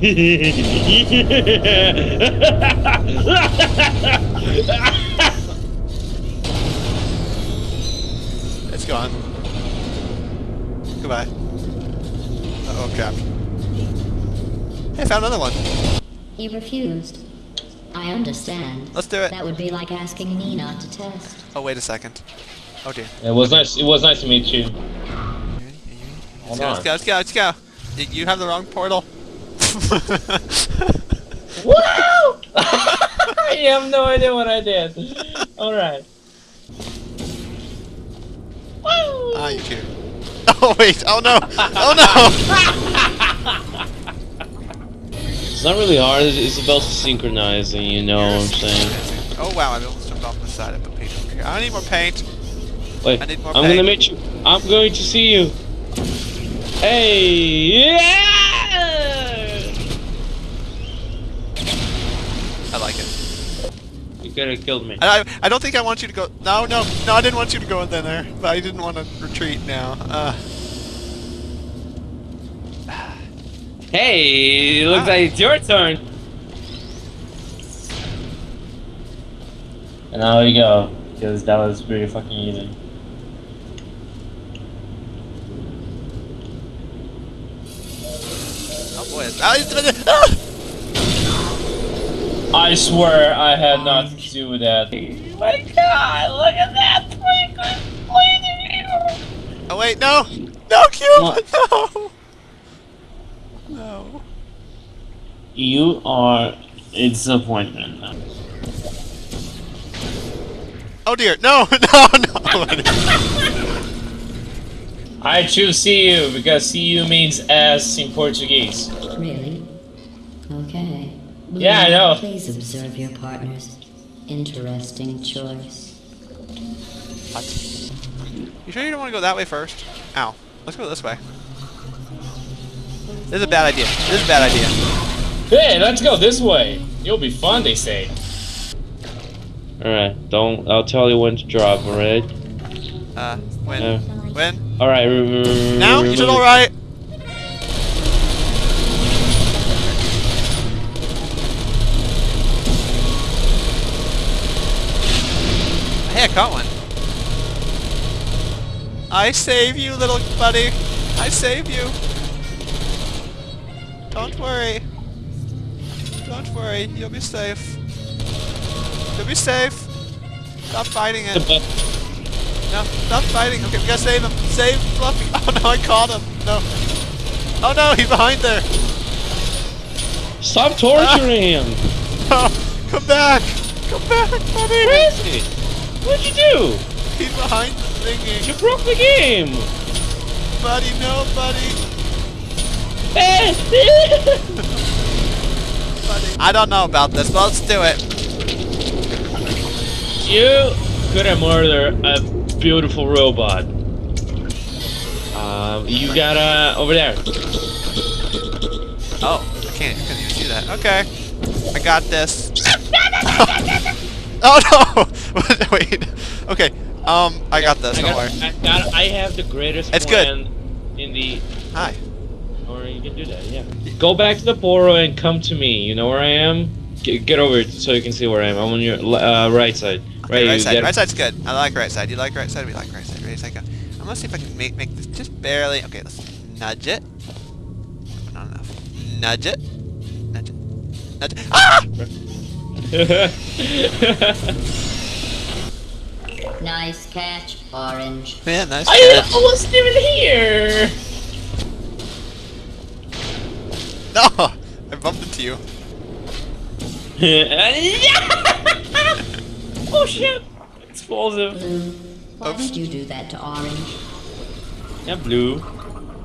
It's gone. Goodbye. Uh oh, crap. Hey, I found another one. He refused. I understand. Let's do it. That would be like asking me not to test. Oh, wait a second. Oh dear. It was nice. It was nice to meet you. Let's go, let's go, let's go, let's go. You have the wrong portal. Woo! I have no idea what I did. All right. Woo! ah, you too. Oh wait, oh no, oh no! It's not really hard. It's it's about synchronizing, you know what I'm saying? Oh wow, I almost jumped off the side. of put paint over here. I need more paint. Wait, I need more I'm gonna meet you. I'm going to see you. Hey, yeah! I like it. You could have killed me. And I, I don't think I want you to go. No, no, no, I didn't want you to go in there, but I didn't want to retreat now. Uh, Hey, it looks Ah. like it's your turn. And now we go, because that was pretty fucking easy. oh boy. Ah, ah! I swear I had nothing to do with that. my god, look at that freaking Oh wait, no! No, Cube! No! No. You are a disappointment. Oh dear, no, no, no! I choose see you because see you means ass in Portuguese. Really? Okay. Blue, Yeah, I know. Please observe your partner's interesting choice. what? You sure you don't want to go that way first? Ow. Let's go this way. This is a bad idea. This is a bad idea. Hey, let's go this way. You'll be fun, they say. Alright, don't. I'll tell you when to drop, alright? Uh, when? Uh, When? Alright, Now? You re- should alright! Hey, I caught one. I save you, little buddy. I save you. Don't worry. Don't worry. You'll be safe. You'll be safe. Stop fighting it. No, stop fighting. Okay, we gotta save him. Save Fluffy. Oh no, I caught him. No. Oh no, he's behind there. Stop torturing him! No, come back. Come back, buddy. Where is he? What'd you do? He's behind the thingy. You broke the game! Buddy, no, buddy. Buddy. I don't know about this, but let's do it. you could have murdered a beautiful robot. Um, you gotta over there. Oh, I can't. I couldn't even see that. Okay. I got this. oh no! Wait. Okay. Um, I got this. I, Don't got, worry. I, got, I have the greatest It's good. in the. Hi. Or you can do that, yeah. Go back to the portal and come to me. You know where I am? Get, get over it so you can see where I am. I'm on your uh, right side. Okay, right you side. Right side's good. I like right side. You like right side? We like right side. Right side. Go. I'm gonna see if I can make make this just barely. Okay, let's nudge it. Not enough. Nudge it. Nudge it. Nudge it. Ah! Nice catch, Orange. Man, nice I catch. wasn't even here. No! I bumped into you. oh shit! Explosive. Blue, why Oops. did you do that to Orange? Yeah, blue.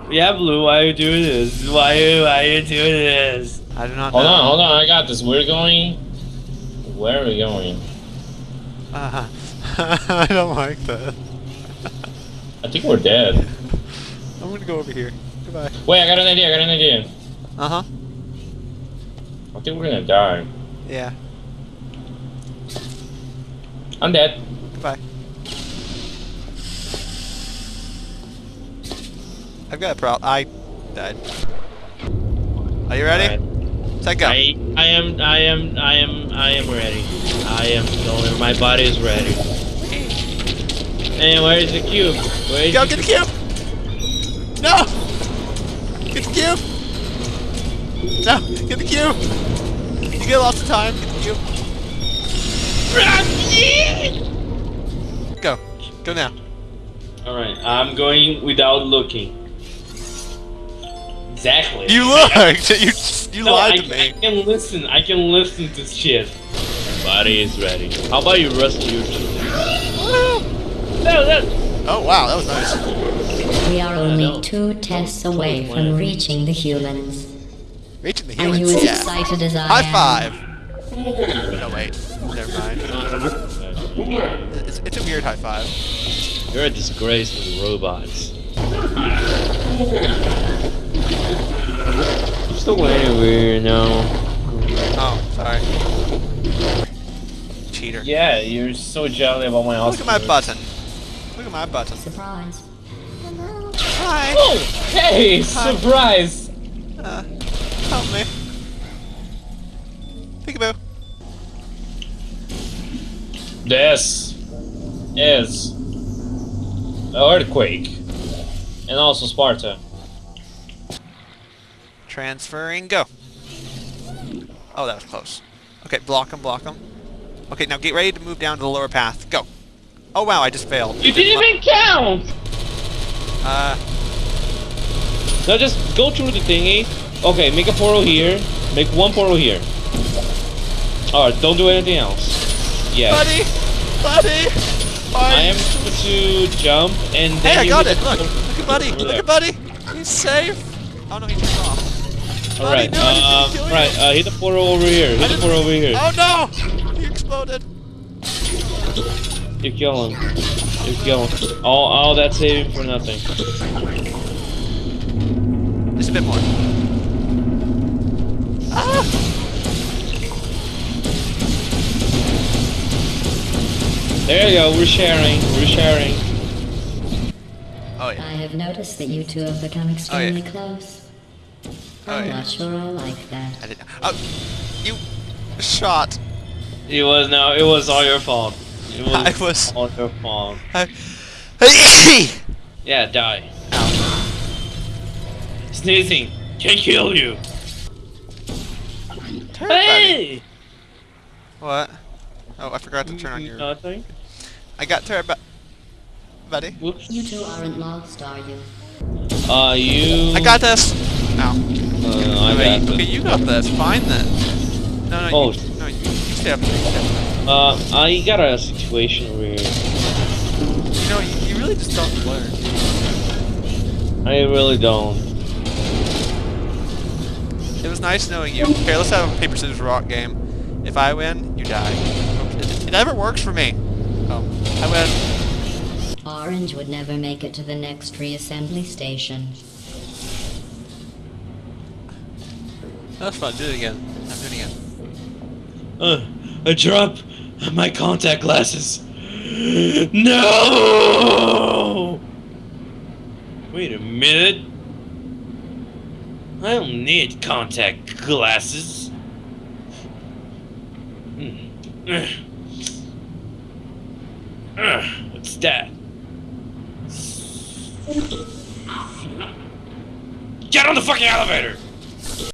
Yeah, blue. Why are you doing this? Why you? why you doing this? I do not know. Hold know. on, hold on, I got this. We're going. Where are we going? Uh, I don't like that. I think we're dead. I'm gonna go over here. Goodbye. Wait, I got an idea. I got an idea. Uh huh. I think we're gonna die. Yeah. I'm dead. Goodbye. I've got a problem. I died. Are you ready? Say go. I I am I am I am I am ready. I am going. My body is ready. And where is the cube? Where is Go, the get the cube! No! Get the cube! No, get the cube! You get lots of time, get the cube. Go. Go now. All right, I'm going without looking. Exactly. You looked! You, you No, lied I, to me. I can listen. I can listen to shit. Body is ready. How about you rustle your. Oh wow, that was nice. We are only two tests away from reaching the humans. Reaching the Are you humans. as Yeah. excited as I High am? five! No wait, never mind. It's, it's a weird high five. You're a disgrace to the robots. Just go anywhere now. Oh, sorry. Cheater. Yeah, you're so jelly about my Look at my button. Look at my button. Surprise. Hi. Oh, hey, Hi. surprise! Uh, help me. Peekaboo. This is an earthquake, and also Sparta. Transferring, go. Oh, that was close. Okay, block him, block him. Okay, now get ready to move down to the lower path. Go. Oh wow, I just failed. You didn't even count. Uh, Now just go through the thingy. Okay, make a portal here. Make one portal here. Alright, don't do anything else. Yeah. buddy, buddy. I am going to jump and then Hey, I got it. Look, look at buddy. Look at buddy. He's safe. Oh no, he turned off. Alright, no, um, right, uh, hit the portal over here. Hit the portal over here. Oh no! He exploded. You kill him. You're killing. All, all that saving for nothing. Just a bit more. Ah! There you go, we're sharing. We're sharing. Oh yeah. I have noticed that you two have become extremely close. Oh I'm yeah. not sure I like that. I didn't. Oh, you shot. It was no, it was all your fault. It was, I was- all your fault. I... Yeah, die. Sneezing can kill you. Hey! What? Oh, I forgot to turn on your. Nothing. I got turn, bu- buddy. Whoops. You two aren't lost, are you? Uh, you. I got this. Ow. Uh, I Wait, got okay, this. you got this. Fine then. No, no, Oh. you, no, you, you stay up. You stay up. Uh, I got a situation where... You know, you, you really just don't learn. I really don't. It was nice knowing you. Okay, let's have a paper scissors rock game. If I win, you die. It, it never works for me. Oh, I win. Orange would never make it to the next reassembly station. That's was fun. Do it again. I'm doing it again. Uh, I drop my contact glasses. No! Wait a minute. I don't need contact glasses. What's that? Get on the fucking elevator!